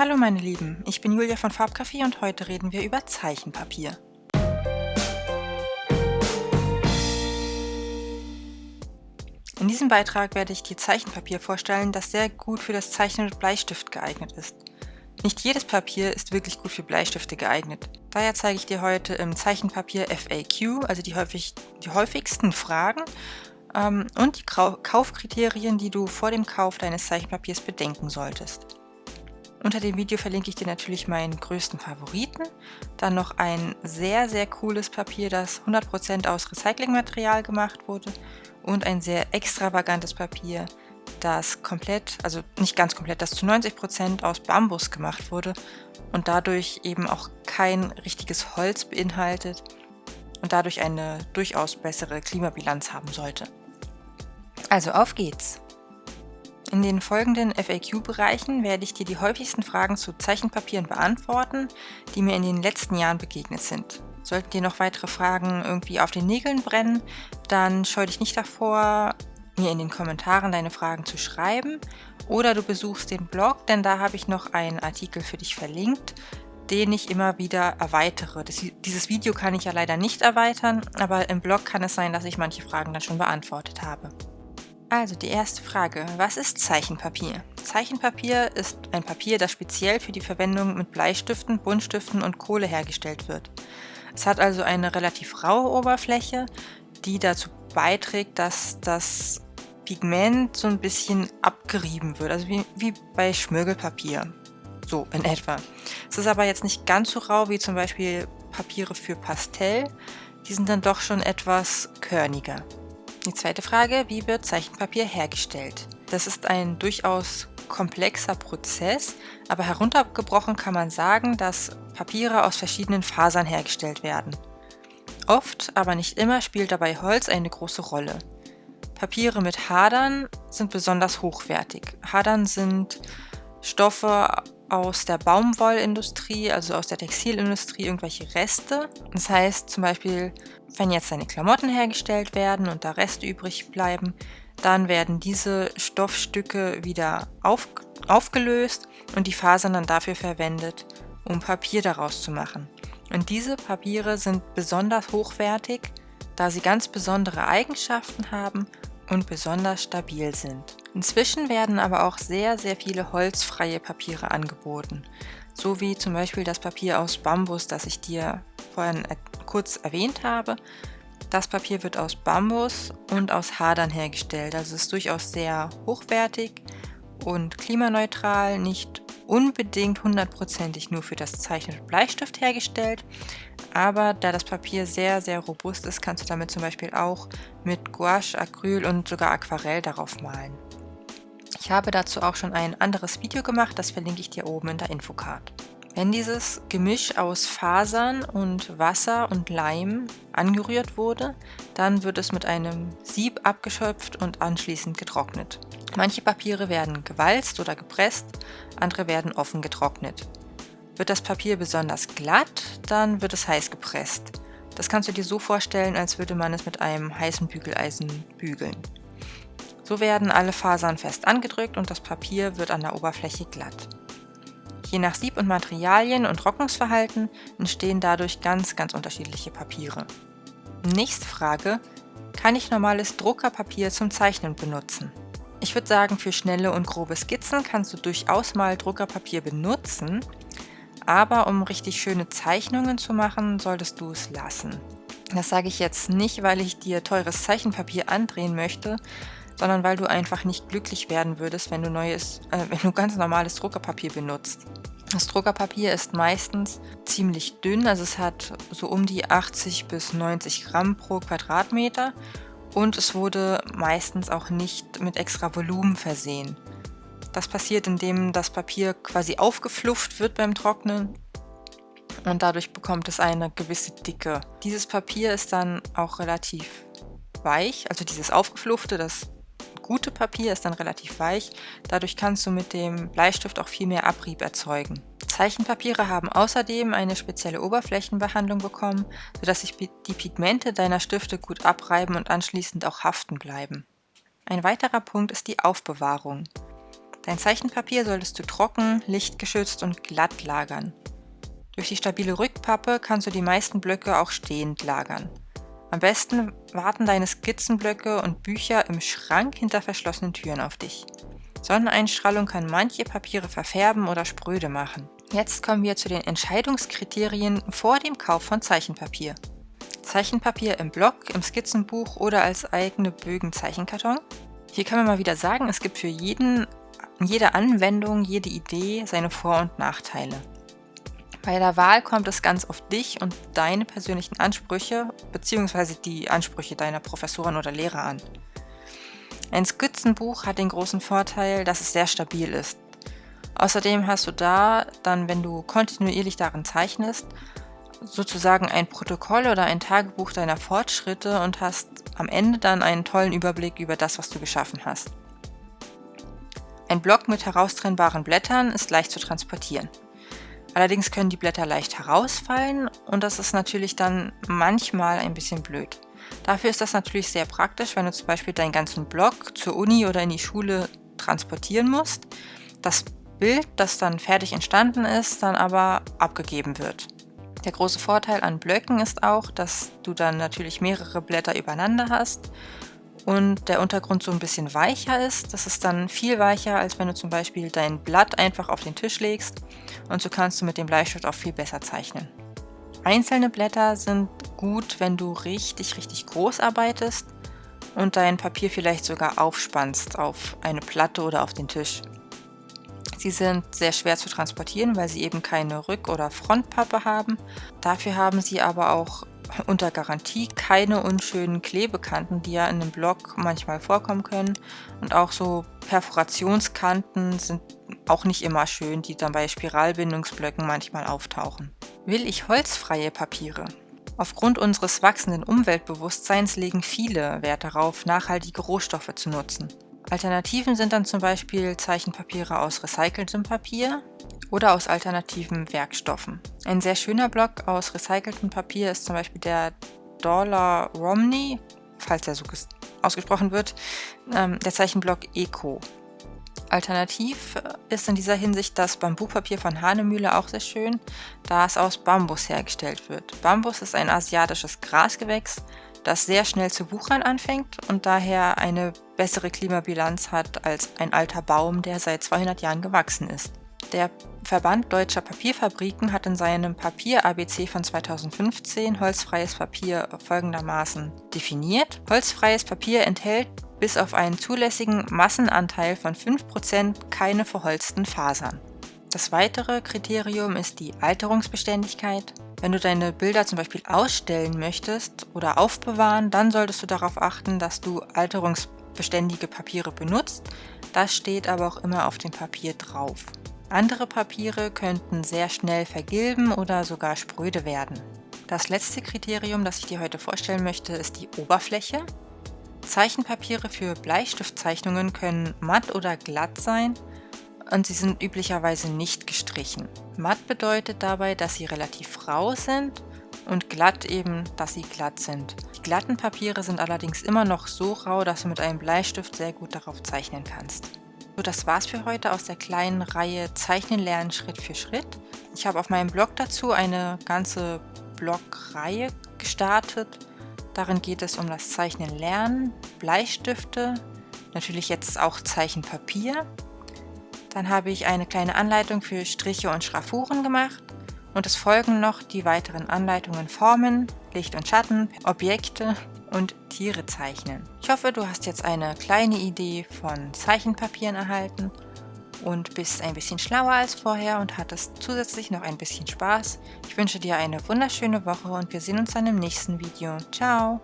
Hallo meine Lieben, ich bin Julia von Farbcafé und heute reden wir über Zeichenpapier. In diesem Beitrag werde ich dir Zeichenpapier vorstellen, das sehr gut für das Zeichnen mit Bleistift geeignet ist. Nicht jedes Papier ist wirklich gut für Bleistifte geeignet. Daher zeige ich dir heute im Zeichenpapier FAQ, also die, häufig, die häufigsten Fragen ähm, und die Kaufkriterien, die du vor dem Kauf deines Zeichenpapiers bedenken solltest. Unter dem Video verlinke ich dir natürlich meinen größten Favoriten, dann noch ein sehr, sehr cooles Papier, das 100% aus Recyclingmaterial gemacht wurde und ein sehr extravagantes Papier, das komplett, also nicht ganz komplett, das zu 90% aus Bambus gemacht wurde und dadurch eben auch kein richtiges Holz beinhaltet und dadurch eine durchaus bessere Klimabilanz haben sollte. Also auf geht's! In den folgenden FAQ-Bereichen werde ich dir die häufigsten Fragen zu Zeichenpapieren beantworten, die mir in den letzten Jahren begegnet sind. Sollten dir noch weitere Fragen irgendwie auf den Nägeln brennen, dann scheu dich nicht davor, mir in den Kommentaren deine Fragen zu schreiben oder du besuchst den Blog, denn da habe ich noch einen Artikel für dich verlinkt, den ich immer wieder erweitere. Das, dieses Video kann ich ja leider nicht erweitern, aber im Blog kann es sein, dass ich manche Fragen dann schon beantwortet habe. Also die erste Frage, was ist Zeichenpapier? Zeichenpapier ist ein Papier, das speziell für die Verwendung mit Bleistiften, Buntstiften und Kohle hergestellt wird. Es hat also eine relativ raue Oberfläche, die dazu beiträgt, dass das Pigment so ein bisschen abgerieben wird, also wie, wie bei Schmirgelpapier, so in etwa. Es ist aber jetzt nicht ganz so rau wie zum Beispiel Papiere für Pastell, die sind dann doch schon etwas körniger. Die zweite Frage, wie wird Zeichenpapier hergestellt? Das ist ein durchaus komplexer Prozess, aber heruntergebrochen kann man sagen, dass Papiere aus verschiedenen Fasern hergestellt werden. Oft, aber nicht immer, spielt dabei Holz eine große Rolle. Papiere mit Hadern sind besonders hochwertig. Hadern sind Stoffe aus der Baumwollindustrie, also aus der Textilindustrie, irgendwelche Reste. Das heißt zum Beispiel, wenn jetzt deine Klamotten hergestellt werden und da Reste übrig bleiben, dann werden diese Stoffstücke wieder auf, aufgelöst und die Fasern dann dafür verwendet, um Papier daraus zu machen. Und diese Papiere sind besonders hochwertig, da sie ganz besondere Eigenschaften haben und besonders stabil sind. Inzwischen werden aber auch sehr, sehr viele holzfreie Papiere angeboten, so wie zum Beispiel das Papier aus Bambus, das ich dir vorhin kurz erwähnt habe. Das Papier wird aus Bambus und aus Hadern hergestellt, also ist durchaus sehr hochwertig und klimaneutral, nicht unbedingt hundertprozentig nur für das Zeichnen mit Bleistift hergestellt, aber da das Papier sehr, sehr robust ist, kannst du damit zum Beispiel auch mit Gouache, Acryl und sogar Aquarell darauf malen. Ich habe dazu auch schon ein anderes Video gemacht, das verlinke ich dir oben in der Infocard. Wenn dieses Gemisch aus Fasern und Wasser und Leim angerührt wurde, dann wird es mit einem Sieb abgeschöpft und anschließend getrocknet. Manche Papiere werden gewalzt oder gepresst, andere werden offen getrocknet. Wird das Papier besonders glatt, dann wird es heiß gepresst. Das kannst du dir so vorstellen, als würde man es mit einem heißen Bügeleisen bügeln. So werden alle Fasern fest angedrückt und das Papier wird an der Oberfläche glatt. Je nach Sieb- und Materialien und Trocknungsverhalten entstehen dadurch ganz, ganz unterschiedliche Papiere. Nächste Frage, kann ich normales Druckerpapier zum Zeichnen benutzen? Ich würde sagen, für schnelle und grobe Skizzen kannst du durchaus mal Druckerpapier benutzen, aber um richtig schöne Zeichnungen zu machen, solltest du es lassen. Das sage ich jetzt nicht, weil ich dir teures Zeichenpapier andrehen möchte, sondern weil du einfach nicht glücklich werden würdest, wenn du neues, äh, wenn du ganz normales Druckerpapier benutzt. Das Druckerpapier ist meistens ziemlich dünn, also es hat so um die 80 bis 90 Gramm pro Quadratmeter und es wurde meistens auch nicht mit extra Volumen versehen. Das passiert, indem das Papier quasi aufgeflufft wird beim Trocknen und dadurch bekommt es eine gewisse Dicke. Dieses Papier ist dann auch relativ weich, also dieses aufgefluffte, das gute Papier ist dann relativ weich, dadurch kannst du mit dem Bleistift auch viel mehr Abrieb erzeugen. Zeichenpapiere haben außerdem eine spezielle Oberflächenbehandlung bekommen, sodass sich die Pigmente deiner Stifte gut abreiben und anschließend auch haften bleiben. Ein weiterer Punkt ist die Aufbewahrung. Dein Zeichenpapier solltest du trocken, lichtgeschützt und glatt lagern. Durch die stabile Rückpappe kannst du die meisten Blöcke auch stehend lagern. Am besten warten deine Skizzenblöcke und Bücher im Schrank hinter verschlossenen Türen auf dich. Sonneneinstrahlung kann manche Papiere verfärben oder spröde machen. Jetzt kommen wir zu den Entscheidungskriterien vor dem Kauf von Zeichenpapier. Zeichenpapier im Block, im Skizzenbuch oder als eigene Bögen Zeichenkarton. Hier kann man mal wieder sagen, es gibt für jeden, jede Anwendung, jede Idee seine Vor- und Nachteile. Bei der Wahl kommt es ganz auf dich und deine persönlichen Ansprüche bzw. die Ansprüche deiner Professoren oder Lehrer an. Ein Skizzenbuch hat den großen Vorteil, dass es sehr stabil ist. Außerdem hast du da dann, wenn du kontinuierlich darin zeichnest, sozusagen ein Protokoll oder ein Tagebuch deiner Fortschritte und hast am Ende dann einen tollen Überblick über das, was du geschaffen hast. Ein Block mit heraustrennbaren Blättern ist leicht zu transportieren. Allerdings können die Blätter leicht herausfallen und das ist natürlich dann manchmal ein bisschen blöd. Dafür ist das natürlich sehr praktisch, wenn du zum Beispiel deinen ganzen Block zur Uni oder in die Schule transportieren musst, das Bild, das dann fertig entstanden ist, dann aber abgegeben wird. Der große Vorteil an Blöcken ist auch, dass du dann natürlich mehrere Blätter übereinander hast und der Untergrund so ein bisschen weicher ist. Das ist dann viel weicher, als wenn du zum Beispiel dein Blatt einfach auf den Tisch legst und so kannst du mit dem Bleistift auch viel besser zeichnen. Einzelne Blätter sind gut, wenn du richtig, richtig groß arbeitest und dein Papier vielleicht sogar aufspannst auf eine Platte oder auf den Tisch. Sie sind sehr schwer zu transportieren, weil sie eben keine Rück- oder Frontpappe haben. Dafür haben sie aber auch unter Garantie keine unschönen Klebekanten, die ja in einem Block manchmal vorkommen können. Und auch so Perforationskanten sind auch nicht immer schön, die dann bei Spiralbindungsblöcken manchmal auftauchen. Will ich holzfreie Papiere? Aufgrund unseres wachsenden Umweltbewusstseins legen viele Wert darauf, nachhaltige Rohstoffe zu nutzen. Alternativen sind dann zum Beispiel Zeichenpapiere aus recyceltem Papier oder aus alternativen Werkstoffen. Ein sehr schöner Block aus recyceltem Papier ist zum Beispiel der Dollar Romney, falls er so ausgesprochen wird, ähm, der Zeichenblock Eco. Alternativ ist in dieser Hinsicht das Bambupapier von Hanemühle auch sehr schön, da es aus Bambus hergestellt wird. Bambus ist ein asiatisches Grasgewächs, das sehr schnell zu wuchern anfängt und daher eine bessere Klimabilanz hat als ein alter Baum, der seit 200 Jahren gewachsen ist. Der Verband Deutscher Papierfabriken hat in seinem Papier-ABC von 2015 holzfreies Papier folgendermaßen definiert. Holzfreies Papier enthält bis auf einen zulässigen Massenanteil von 5% keine verholzten Fasern. Das weitere Kriterium ist die Alterungsbeständigkeit. Wenn du deine Bilder zum Beispiel ausstellen möchtest oder aufbewahren, dann solltest du darauf achten, dass du alterungsbeständige Papiere benutzt. Das steht aber auch immer auf dem Papier drauf. Andere Papiere könnten sehr schnell vergilben oder sogar spröde werden. Das letzte Kriterium, das ich dir heute vorstellen möchte, ist die Oberfläche. Zeichenpapiere für Bleistiftzeichnungen können matt oder glatt sein und sie sind üblicherweise nicht gestrichen. Matt bedeutet dabei, dass sie relativ rau sind und glatt eben, dass sie glatt sind. Die glatten Papiere sind allerdings immer noch so rau, dass du mit einem Bleistift sehr gut darauf zeichnen kannst. So, das war's für heute aus der kleinen Reihe Zeichnen lernen Schritt für Schritt. Ich habe auf meinem Blog dazu eine ganze Blogreihe gestartet. Darin geht es um das Zeichnen lernen, Bleistifte, natürlich jetzt auch Zeichenpapier. Dann habe ich eine kleine Anleitung für Striche und Schraffuren gemacht und es folgen noch die weiteren Anleitungen Formen, Licht und Schatten, Objekte und Tiere zeichnen. Ich hoffe, du hast jetzt eine kleine Idee von Zeichenpapieren erhalten und bist ein bisschen schlauer als vorher und hattest zusätzlich noch ein bisschen Spaß. Ich wünsche dir eine wunderschöne Woche und wir sehen uns dann im nächsten Video. Ciao!